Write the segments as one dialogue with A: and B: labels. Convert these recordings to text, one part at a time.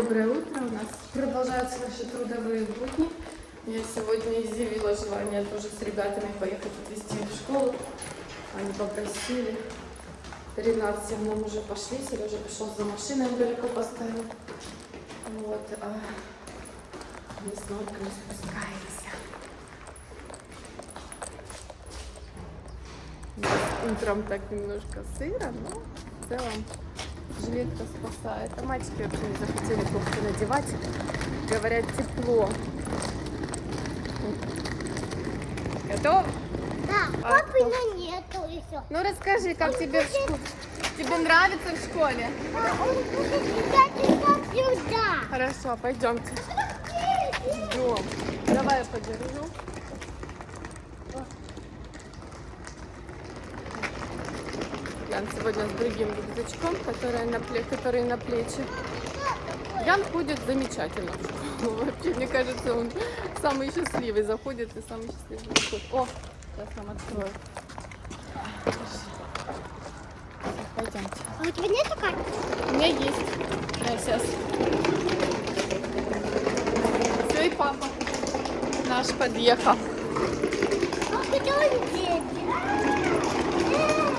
A: Доброе утро. У нас продолжаются наши трудовые будни. Я сегодня изъявила желание тоже с ребятами поехать отвезти в школу. Они попросили. Ренат с Семном уже пошли. Сережа пошел за машиной, он далеко поставил. Вот. А мы с Норкой спускаемся. Утром так немножко сыро, но в целом жилетка спасает. А мальчики вообще не захотели кофту надевать. Говорят, тепло. Готов?
B: Да,
A: А
B: папы на нету еще.
A: Ну расскажи, как тебе в школе? Тебе нравится в школе?
B: А он будет летать и сюда.
A: Хорошо, пойдемте. Ждем. Давай я подержу. Ян сегодня с другим рюкзачком, который на, пле- который на плечи. Ян ходит замечательно в школу. Вообще, мне кажется, он самый счастливый заходит и самый счастливый выходит. О, сейчас нам открою. Пойдемте.
B: А у тебя нету карты?
A: У меня есть. Я сейчас. Все, и папа наш подъехал.
B: А куда он?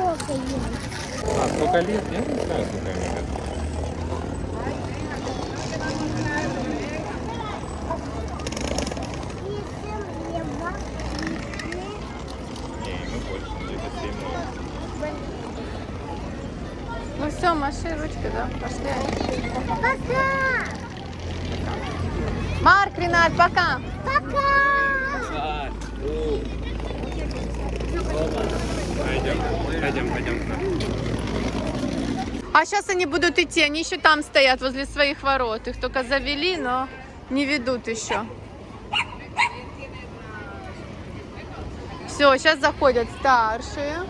B: сколько есть?
C: А, сколько лет? Я не знаю, сколько лет. Не, ему больше, где-то 7 лет.
A: Ну все, маши ручкой, да? Пошли.
B: Пока!
A: Марк, Ренат. Пока!
C: Пойдем,
A: А сейчас они будут идти, они еще там стоят, возле своих ворот. Их только завели, но не ведут еще. Все, сейчас заходят старшие.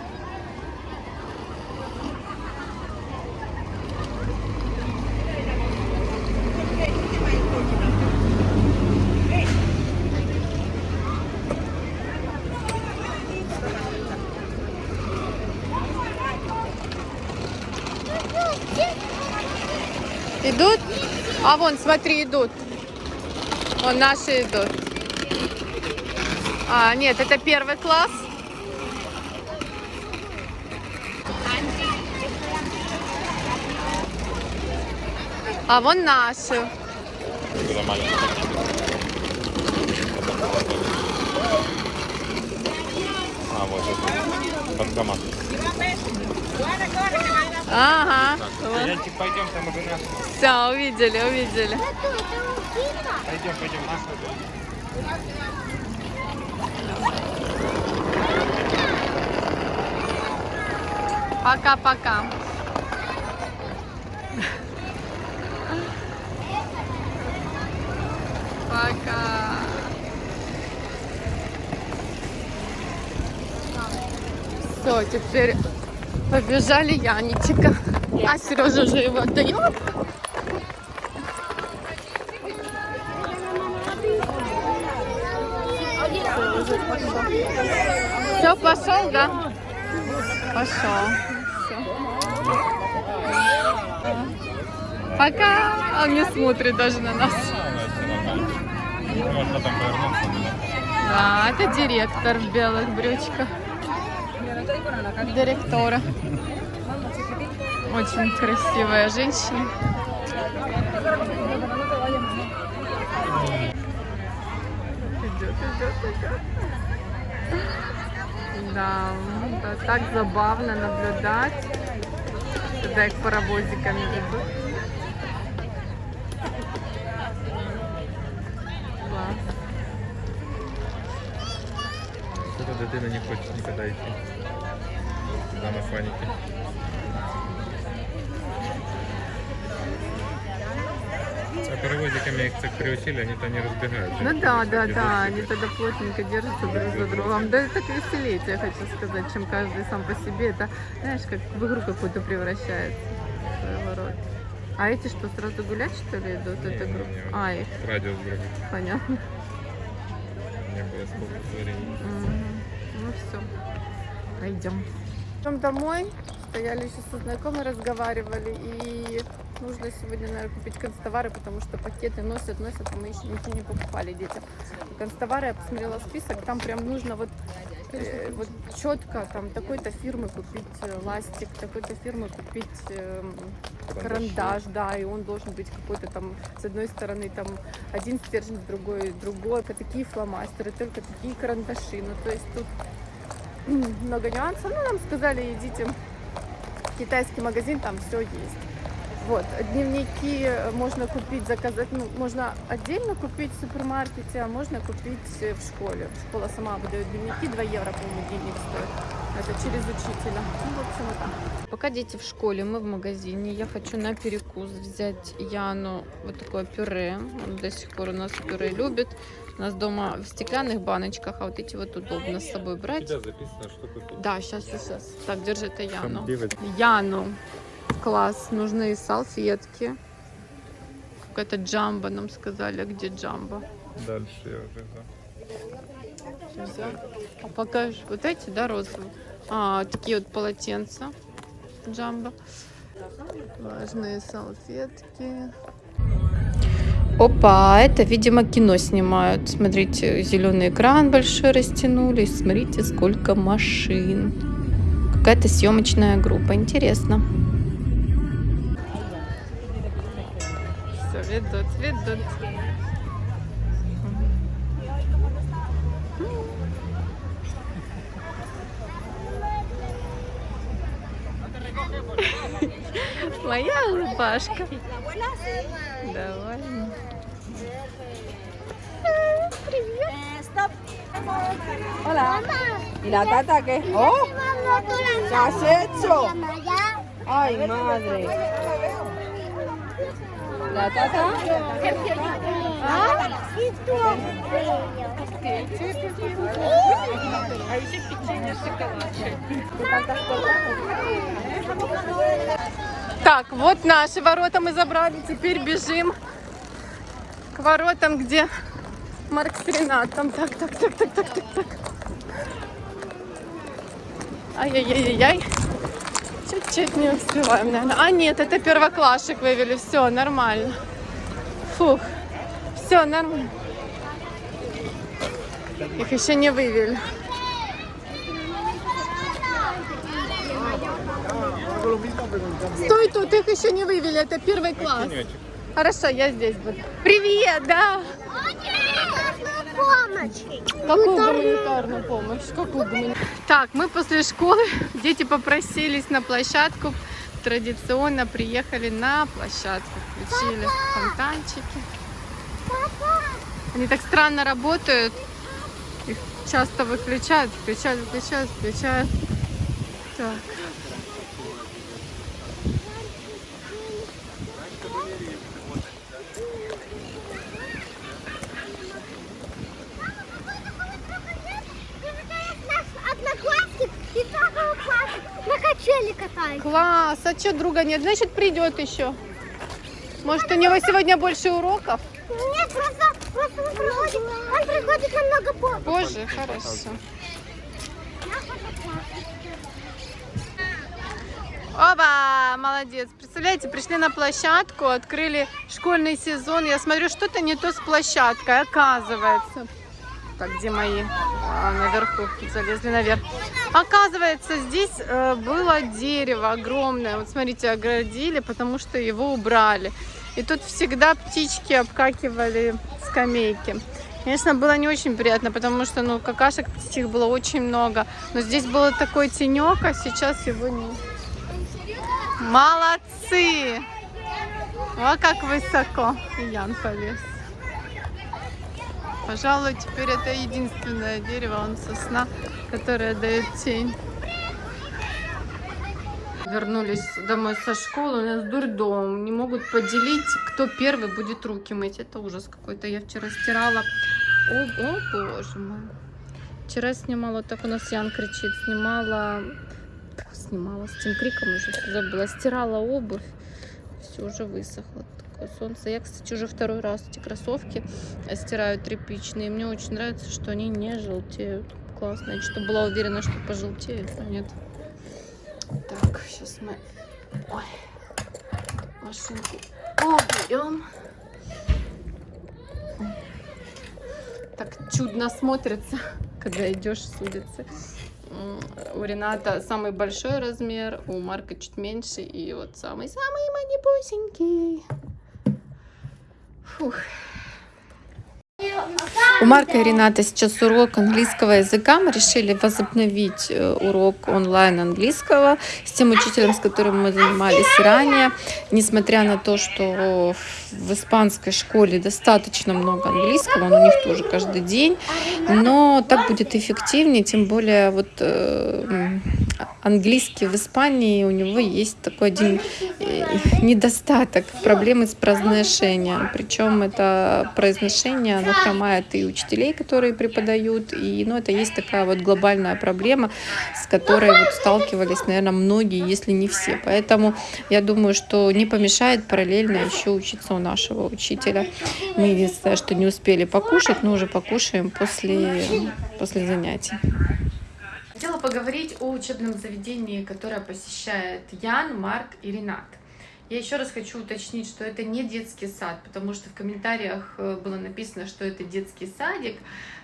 A: Идут? А вон, смотри, идут. Вон наши идут. А, нет, это первый класс. А вон наши.
C: А, вот это. Банкомат.
A: Ага.
C: Янчик, пойдем, там уже.
A: Все, увидели, увидели.
C: Пойдем, пойдем, вот.
A: Пока-пока. Пока. Все, теперь побежали Яничика. А Сережа уже его отдает. Все, пошел, да? Пошел. Пока. Он не смотрит даже на нас. Да, это директор в белых брючках. Директора. Очень красивая женщина. Идет, идет, идет. Да, да, так забавно наблюдать, когда их паровозиками ведут. Класс.
C: Что-то дитина не хоче нікуди йти. На механіки. паровозиками их так приучили, они-то не разбегаются.
A: Ну да, да, да, они тогда плотненько держатся друг за другом. Да это так веселее, тебе хочу сказать, чем каждый сам по себе. Это, знаешь, как в игру какую-то превращается. Своего рода. А эти что, сразу гулять, что ли, идут?
C: Не,
A: Это
C: не,
A: группа?
C: не.
A: А, их,
C: Радиус другой.
A: понятно.
C: Не было сколько времени.
A: Мгм. Ну все, пойдем. Идем домой. Стояли еще со знакомой, разговаривали. И нужно сегодня, наверное, купить констовары, потому что пакеты носят, носят, а мы еще ничего не покупали детям. Констовары, я посмотрела список, там прям нужно вот, э, вот четко там такой-то фирмы купить э, ластик, такой-то фирмы купить эм, карандаш, да, и он должен быть какой-то там, с одной стороны, там один стержень, с другой, другой, такие фломастеры, только такие карандаши, ну, то есть тут много нюансов, ну, нам сказали, идите в китайский магазин, там все есть. Вот, дневники можно купить, заказать, ну, можно отдельно купить в супермаркете, а можно купить э, в школе. Школа сама выдает дневники, 2 евро, по-моему, дневник стоит. Это через учителя. Ну, в общем, вот так. Пока дети в школе, мы в магазине. Я хочу на перекус взять Яну вот такое пюре. Он до сих пор у нас пюре любит. У нас дома в стеклянных баночках, а вот эти вот удобно с собой брать.
C: тебя записано, что купить.
A: Да, сейчас, сейчас. Так, держи это Яну. Яну. Класс. Нужны салфетки. Какая-то джамба нам сказали. А Где джамба?
C: Дальше я уже.
A: Взял. А покажешь. Вот эти, да, розовые? А, такие вот полотенца. Джамба. Влажные салфетки. Опа, это, видимо, кино снимают. Смотрите, зеленый экран большой растянули. Смотрите, сколько машин. Какая-то съемочная группа. Интересно. Все, ведут, ведут. Моя улыбашка. abuela sí.
D: Hola. ¿Y la tata qué? ¡Oh! ¿Qué has hecho? ¡Ay, madre! ¿La tata? ¿Ah? ¿Ah? ¿Qué?
A: Так, вот наши ворота мы забрали. Теперь бежим к воротам, где Марк с Ренатом. Так, так, так, так, так, так, так. Ай-яй-яй-яй. Чуть-чуть не успеваем, наверное. А, нет, это первоклашек вывели. Все, нормально. Фух. Все, нормально. Их еще не вывели. Стой тут, их еще не вывели, это первый класс. Хорошо, я здесь буду. Привет, да?
B: Помощь!
A: Какую гуманитарную помощь? Какую гуманитарную? Так, мы после школы, дети попросились на площадку. Традиционно приехали на площадку. Включили фонтанчики. Они так странно работают. Их часто выключают, включают, выключают, включают. Так.
B: Наш одноклассник и второй класс на качели катается.
A: Класс, а что друга нет? Значит, придет еще. Может, у него сегодня больше уроков?
B: Нет, просто, просто он приходит, он приходит намного позже.
A: Позже, хорошо. Оба, молодец. Представляете, пришли на площадку, открыли школьный сезон. Я смотрю, что-то не то с площадкой, оказывается. Так, где мои? А, наверху, залезли наверх. Оказывается, здесь э, было дерево огромное. Вот смотрите, оградили, потому что его убрали. И тут всегда птички обкакивали скамейки. Конечно, было не очень приятно, потому что, ну, какашек птичьих было очень много. Но здесь был такой тенек, а сейчас его нет. Молодцы! О, как высоко. Ян полез. Пожалуй, теперь это единственное дерево, он сосна, которое дает тень. вернулись домой со школы, у нас дурдом, не могут поделить, кто первый будет руки мыть. Это ужас какой-то. Я вчера стирала. О, о боже мой. Вчера снимала, так у нас Ян кричит, снимала, снимала с тем криком уже забыла, стирала обувь, все уже высохло. Солнце. Я, кстати, уже второй раз эти кроссовки стираю тряпичные. Мне очень нравится, что они не желтеют. Классно. Я что была уверена, что пожелтеют, а нет. Так, сейчас мы Ой. машинку уберем. Так чудно смотрится, когда идешь с улицы. У Рената самый большой размер, у Марка чуть меньше, и вот самый-самый манипусенький. Фух. У Марка и Рената сейчас урок английского языка. Мы решили возобновить урок онлайн английского с тем учителем, с которым мы занимались ранее. Несмотря на то, что в испанской школе достаточно много английского, он у них тоже каждый день, но так будет эффективнее, тем более вот э, английский в Испании у него есть такой один э, недостаток, проблемы с произношением. Причем это произношение, оно хромает и учителей, которые преподают, и ну, это есть такая вот глобальная проблема, с которой вот сталкивались, наверное, многие, если не все. Поэтому я думаю, что не помешает параллельно еще учиться у нашего учителя. Мы единственное, что не успели покушать, но уже покушаем после, после занятий. Хотела поговорить о учебном заведении, которое посещает Ян, Марк и Ренат. Я еще раз хочу уточнить, что это не детский сад, потому что в комментариях э, было написано, что это детский садик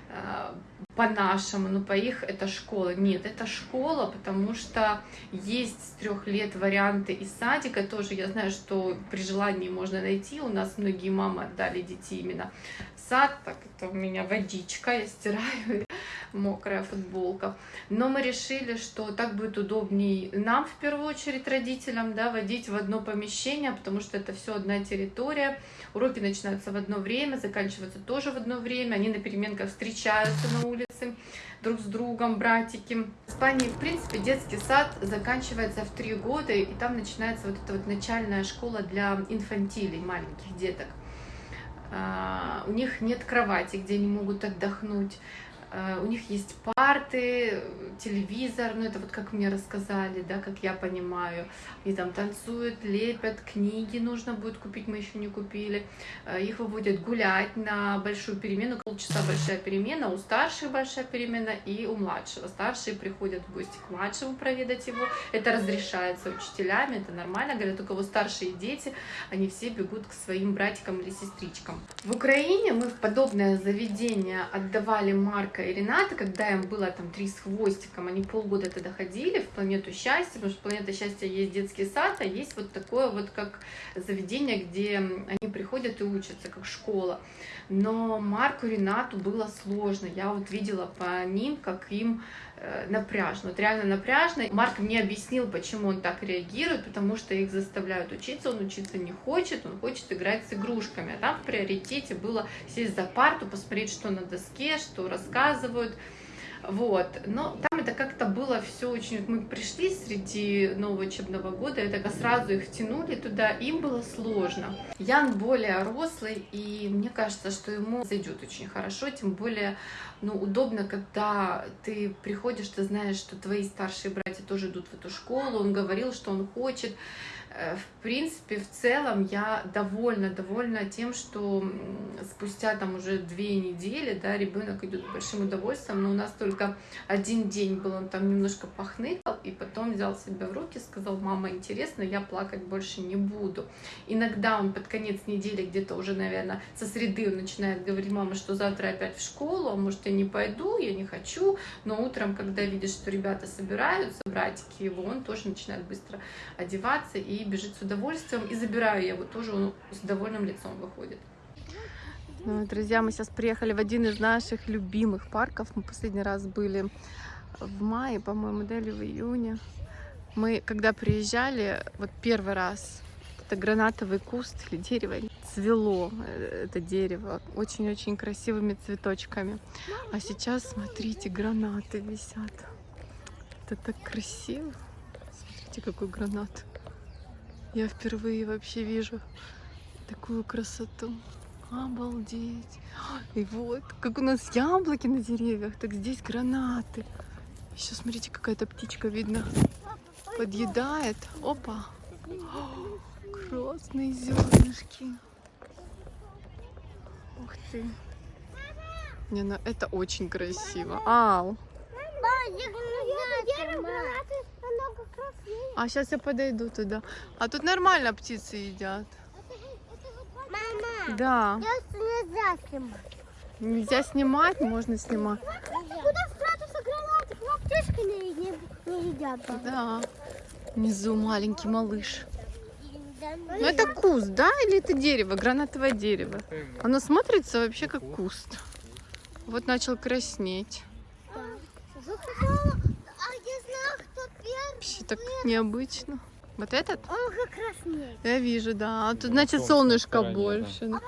A: э, по-нашему, но по их это школа. Нет, это школа, потому что есть с трех лет варианты из садика. Тоже я знаю, что при желании можно найти. У нас многие мамы отдали детей именно в сад. Так, это у меня водичка, я стираю мокрая футболка. Но мы решили, что так будет удобней нам, в первую очередь, родителям, да, водить в одно помещение, потому что это все одна территория. Уроки начинаются в одно время, заканчиваются тоже в одно время. Они на переменках встречаются на улице друг с другом, братики. В Испании, в принципе, детский сад заканчивается в три года, и там начинается вот эта вот начальная школа для инфантилей, маленьких деток. А, У них нет кровати, где они могут отдохнуть. А, У них есть парты, телевизор, ну это вот как мне рассказали, да, как я понимаю. И там танцуют, лепят, книги нужно будет купить, мы еще не купили. А, Их выводят гулять на большую перемену, полчаса большая перемена, у старших большая перемена и у младшего. Старшие приходят в гости к младшему проведать его. Это разрешается учителями, это нормально. Говорят, у кого старшие дети, они все бегут к своим братикам или сестричкам. В Украине мы в подобное заведение отдавали Марка и Рената, когда им было там три с хвостиком, они полгода тогда ходили в планету счастья, потому что планета счастья есть детский сад, а есть вот такое вот как заведение, где они приходят и учатся, как школа. Но Марку Ренату было сложно. Я вот видела по ним, как им напряжно, вот реально напряжно. Марк мне объяснил, почему он так реагирует, потому что их заставляют учиться, он учиться не хочет, он хочет играть с игрушками. А там в приоритете было сесть за парту, посмотреть, что на доске, что рассказывают. Вот, но там это как-то было все очень... Мы пришли среди нового учебного года, и так сразу их тянули туда, им было сложно. Ян более рослый, и мне кажется, что ему зайдет очень хорошо, тем более, ну, удобно, когда ты приходишь, ты знаешь, что твои старшие братья тоже идут в эту школу, он говорил, что он хочет, в принципе, в целом я довольна, довольна тем, что спустя там уже две недели, да, ребенок идет с большим удовольствием, но у нас только один день был, он там немножко похныкал, и потом взял себя в руки, сказал, мама, интересно, я плакать больше не буду. Иногда он под конец недели, где-то уже, наверное, со среды начинает говорить, мама, что завтра опять в школу, а может я не пойду, я не хочу, но утром, когда видишь, что ребята собираются, братики его, он тоже начинает быстро одеваться и бежит с удовольствием, и забираю я его тоже, он с довольным лицом выходит. Ну, Друзья, мы сейчас приехали в один из наших любимых парков. Мы последний раз были в мае, по-моему, да, или в июне. Мы, когда приезжали, вот первый раз, это гранатовый куст или дерево, цвело э, это дерево очень-очень красивыми цветочками. А сейчас, смотрите, гранаты висят. Это так красиво. Смотрите, Смотрите, какой гранат. Я впервые вообще вижу такую красоту. Обалдеть. И вот, как у нас яблоки на деревьях, так здесь гранаты. Еще смотрите, какая-то птичка видно. Подъедает. Опа. О, красные зернышки. Ух ты. Не, ну это очень красиво. Ау. А сейчас я подойду туда. А тут нормально птицы едят.
B: Мама,
A: Да.
B: я нельзя снимать.
A: Нельзя снимать, можно снимать.
B: Куда спрятаться гранаты? К птички не, не, не едят.
A: Да. Внизу маленький малыш.
B: Да,
A: Ну это куст, да? Или это дерево? Гранатовое дерево. Оно смотрится вообще как куст. Вот начал краснеть.
B: Захотела, а я знаю, кто первый.
A: Вообще так необычно. Вот этот?
B: Он как краснеет.
A: Я вижу, да. А тут значит
C: солнце
A: солнышко
C: стороне, да.
A: больше.
B: Да,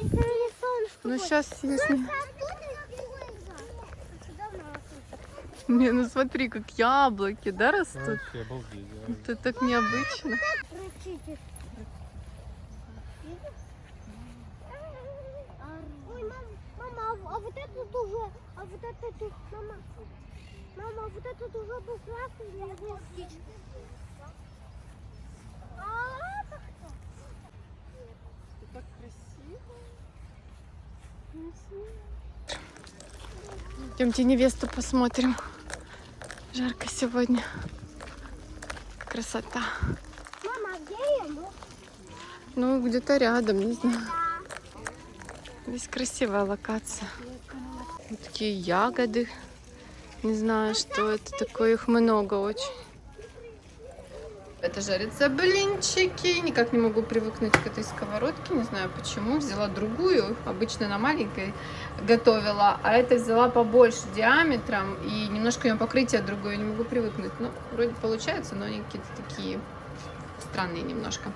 B: не солнышко.
A: Ну сейчас если...
B: А
A: Не, ну смотри, как яблоки, да, растут?
C: Вообще обалдеть. да.
A: Это так необычно.
B: Ой, мам, мама, а, а вот это тоже, а вот это тут, мама, мама, а вот это тоже был красный или был птичка? А это кто?
A: Так красиво. Идемте невесту посмотрим. Жарко сегодня. Красота.
B: Мама, а где я? Ну,
A: где-то рядом, не знаю. Здесь красивая локация. Вот такие ягоды. Не знаю, что это такое. Их много очень. Это жарятся блинчики. Никак не могу привыкнуть к этой сковородке. Не знаю почему. Взяла другую. Обычно на маленькой готовила. А это взяла побольше диаметром. И немножко ее покрытие другое. Не могу привыкнуть. Ну, вроде получается, но они какие-то такие странные немножко.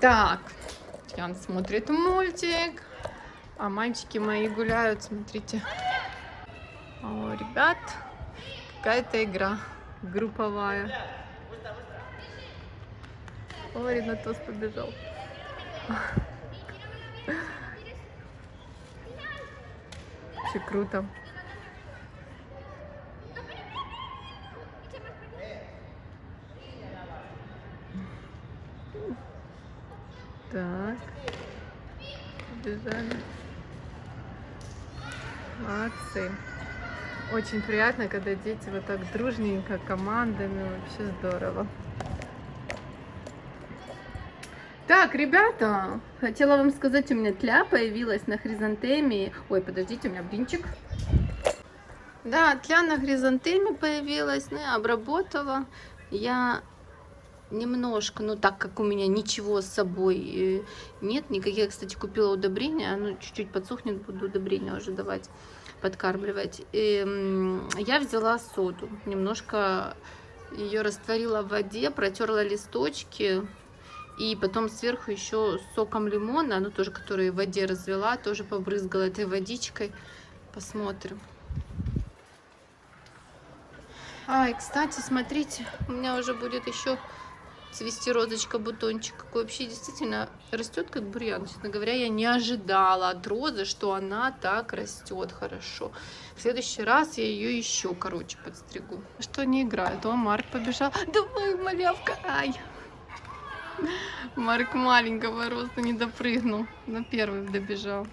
A: Так, Ян смотрит мультик, а мальчики мои гуляют, смотрите. У ребят какая-то игра групповая. О, Ренатос побежал. Очень круто. Так. Побежали. Молодцы. Очень приятно, когда дети вот так дружненько, командами. Вообще здорово. Так, ребята, хотела вам сказать, у меня тля появилась на хризантеме. Ой, подождите, у меня блинчик. Да, тля на хризантеме появилась, ну, я обработала. Я немножко, ну так как у меня ничего с собой э, нет, никаких, кстати, купила удобрения, оно чуть-чуть подсохнет, буду удобрения уже давать, подкармливать. И, я взяла соду, немножко ее растворила в воде, протерла листочки, и потом сверху еще соком лимона, ну тоже, который в воде развела, тоже побрызгала этой водичкой. Посмотрим. А, кстати, смотрите, у меня уже будет еще цвести розочка, бутончик. Какой вообще действительно растет как бурьян. Честно говоря, я не ожидала от розы, что она так растет хорошо. В следующий раз я ее еще короче подстригу. Что не играет? О, Марк побежал. Давай, малявка. Ай. Марк маленького роста не допрыгнул. На первый добежал.